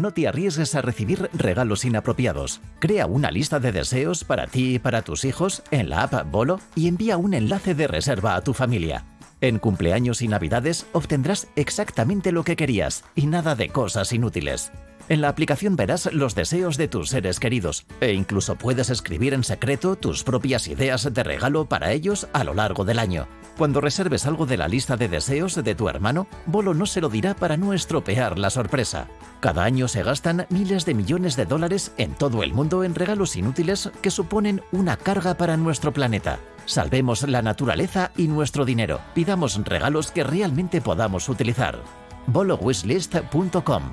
no te arriesgues a recibir regalos inapropiados. Crea una lista de deseos para ti y para tus hijos en la app Bolo y envía un enlace de reserva a tu familia. En cumpleaños y navidades obtendrás exactamente lo que querías y nada de cosas inútiles. En la aplicación verás los deseos de tus seres queridos e incluso puedes escribir en secreto tus propias ideas de regalo para ellos a lo largo del año. Cuando reserves algo de la lista de deseos de tu hermano, Bolo no se lo dirá para no estropear la sorpresa. Cada año se gastan miles de millones de dólares en todo el mundo en regalos inútiles que suponen una carga para nuestro planeta. Salvemos la naturaleza y nuestro dinero. Pidamos regalos que realmente podamos utilizar. bolowishlist.com